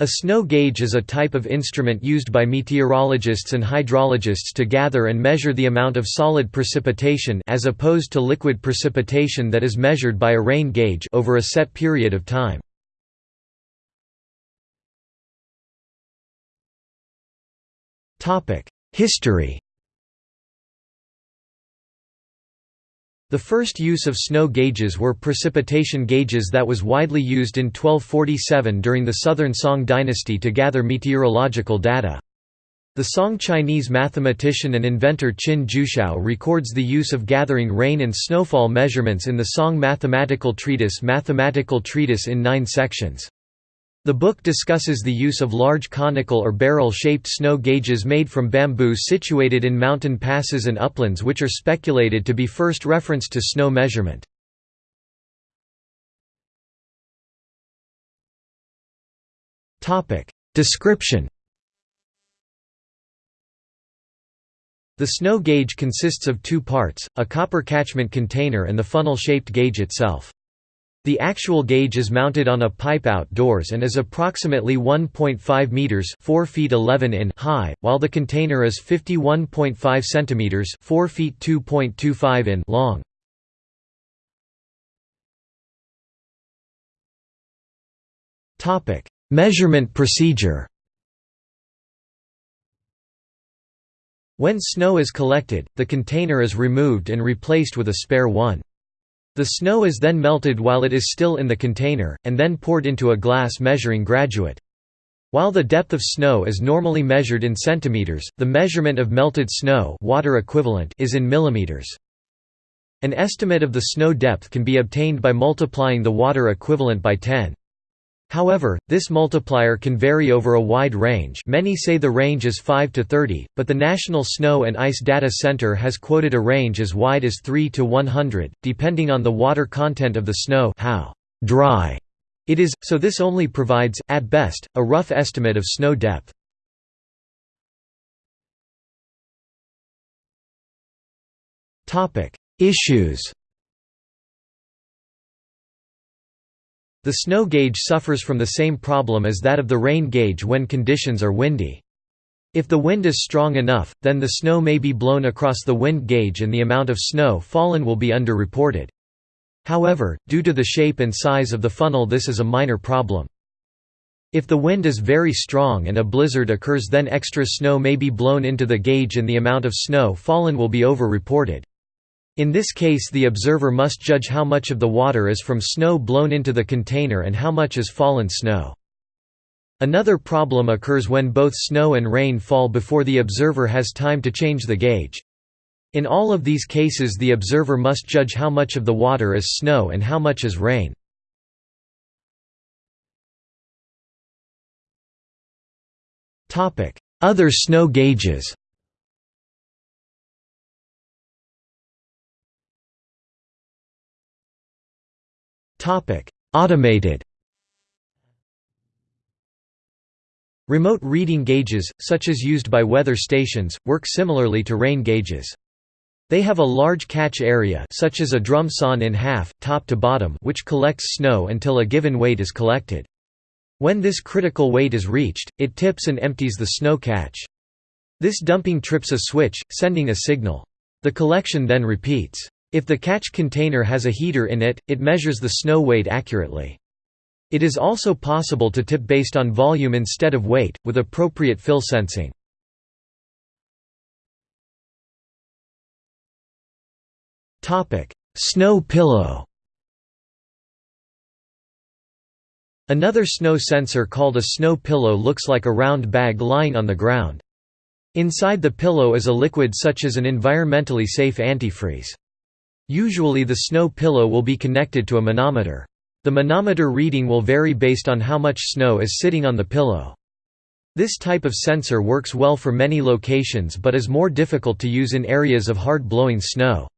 A snow gauge is a type of instrument used by meteorologists and hydrologists to gather and measure the amount of solid precipitation as opposed to liquid precipitation that is measured by a rain gauge over a set period of time. History The first use of snow gauges were precipitation gauges that was widely used in 1247 during the Southern Song dynasty to gather meteorological data. The Song Chinese mathematician and inventor Qin Jiushao records the use of gathering rain and snowfall measurements in the Song mathematical treatise Mathematical Treatise in nine sections. The book discusses the use of large conical or barrel-shaped snow gauges made from bamboo situated in mountain passes and uplands which are speculated to be first reference to snow measurement. Description The snow gauge consists of two parts, a copper catchment container and the funnel-shaped gauge itself. The actual gauge is mounted on a pipe outdoors and is approximately 1.5 meters (4 feet 11 in) high, while the container is 51.5 centimeters (4 feet 2.25 in) long. Topic: Measurement procedure. When snow is collected, the container is removed and replaced with a spare one. The snow is then melted while it is still in the container, and then poured into a glass measuring graduate. While the depth of snow is normally measured in centimeters, the measurement of melted snow water equivalent is in millimeters. An estimate of the snow depth can be obtained by multiplying the water equivalent by 10. However, this multiplier can vary over a wide range many say the range is 5 to 30, but the National Snow and Ice Data Center has quoted a range as wide as 3 to 100, depending on the water content of the snow how dry it is, so this only provides, at best, a rough estimate of snow depth. Issues The snow gauge suffers from the same problem as that of the rain gauge when conditions are windy. If the wind is strong enough, then the snow may be blown across the wind gauge and the amount of snow fallen will be underreported. However, due to the shape and size of the funnel this is a minor problem. If the wind is very strong and a blizzard occurs then extra snow may be blown into the gauge and the amount of snow fallen will be over-reported. In this case the observer must judge how much of the water is from snow blown into the container and how much is fallen snow. Another problem occurs when both snow and rain fall before the observer has time to change the gauge. In all of these cases the observer must judge how much of the water is snow and how much is rain. Other snow gauges Automated Remote reading gauges, such as used by weather stations, work similarly to rain gauges. They have a large catch area such as a drum sawn in half, top to bottom which collects snow until a given weight is collected. When this critical weight is reached, it tips and empties the snow catch. This dumping trips a switch, sending a signal. The collection then repeats. If the catch container has a heater in it, it measures the snow weight accurately. It is also possible to tip based on volume instead of weight, with appropriate fill sensing. Snow pillow Another snow sensor called a snow pillow looks like a round bag lying on the ground. Inside the pillow is a liquid such as an environmentally safe antifreeze. Usually the snow pillow will be connected to a manometer. The manometer reading will vary based on how much snow is sitting on the pillow. This type of sensor works well for many locations but is more difficult to use in areas of hard-blowing snow.